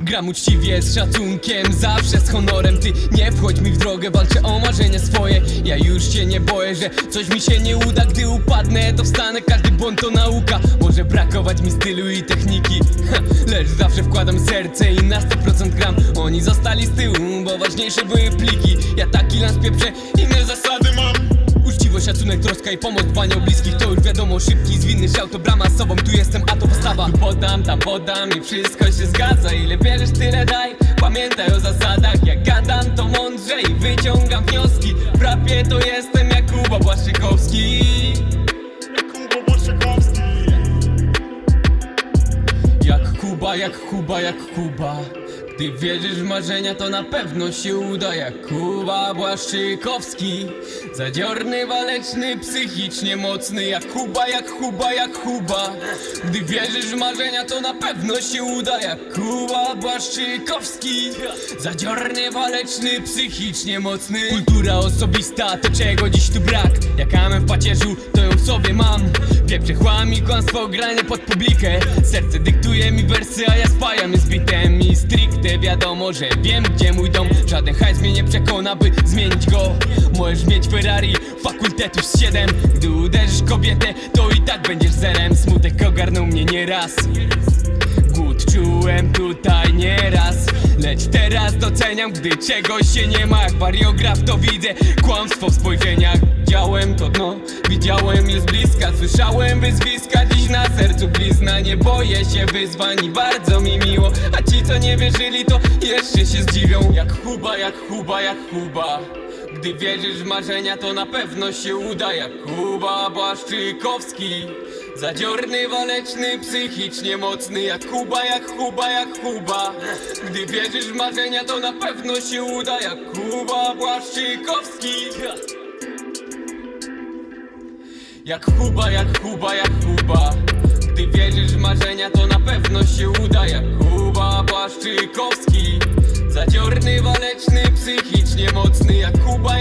Gram uczciwie, z szacunkiem, zawsze z honorem. Ty nie wchodź mi w drogę, walczę o marzenia swoje. Ja już się nie boję, że coś mi się nie uda. Gdy upadnę, to wstanę, każdy błąd to nauka. Może brakować mi stylu i Lecz zawsze wkładam serce i na 100% gram. Oni zostali z tyłu, bo ważniejsze były pliki. Ja taki lans pieprzę, inne zasady mam. Uczciwość, szacunek, troska i pomoc dbanie o bliskich. To już wiadomo, szybki, zwinny szał to brama z sobą. Tu jestem, a to postawa. Tu podam, tam podam i wszystko się zgadza. Ile bierzesz, tyle daj. Pamiętaj o zasadach. Jak gadam, to mądrze i wyciągam wnioski. W rapie to jestem Jakuba Błaszczykowski Jak Kuba, jak Kuba. Gdy wierzysz w marzenia, to na pewno się uda Jak Kuba Błaszczykowski. Zadziorny, waleczny, psychicznie mocny Jak Kuba, jak Kuba, jak Kuba. Gdy wierzysz w marzenia, to na pewno się uda Jak Kuba Błaszczykowski. Zadziorny, waleczny, psychicznie mocny. Kultura osobista, to czego dziś tu brak? Jak amen w pacierzu, to sobie mam. Pieprze chłam i kłamstwo granie pod publikę. Serce dyktuje mi wersy, a ja spajam z bitem. I stricte wiadomo, że wiem gdzie mój dom. Żaden hajs mnie nie przekona, by zmienić go. Możesz mieć Ferrari, fakultetu z 7 Gdy uderzysz kobietę, to i tak będziesz zerem. Smutek ogarnął mnie nieraz. Głód czułem tutaj nieraz. Lecz teraz doceniam, gdy czegoś się nie ma. Jak wariograf to widzę kłamstwo w spojrzeniach Widziałem to dno, widziałem je z bliska Słyszałem wyzwiska, dziś na sercu blizna Nie boję się wyzwań i bardzo mi miło. A ci co nie wierzyli to jeszcze się zdziwią. Jak Kuba, jak Kuba, jak Kuba gdy wierzysz w marzenia, to na pewno się uda. Jak Kuba Błaszczykowski. Zadziorny, waleczny, psychicznie mocny. Jak Kuba, jak Kuba, jak Kuba Gdy wierzysz w marzenia, to na pewno się uda. Jak Kuba Błaszczykowski Jak Kuba, jak Kuba, jak Kuba Gdy wierzysz w marzenia, to na pewno się uda. Jak Kuba Błaszczykowski Zadziorny, waleczny, psychicznie mocny. Jak Kuba,